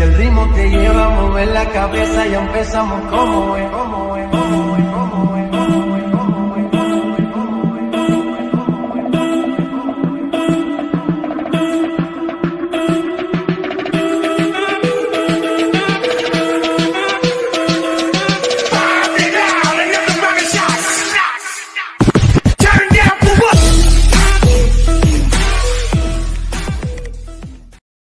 Si el ritmo te lleva a mover la cabeza, ya empezamos como es, como es.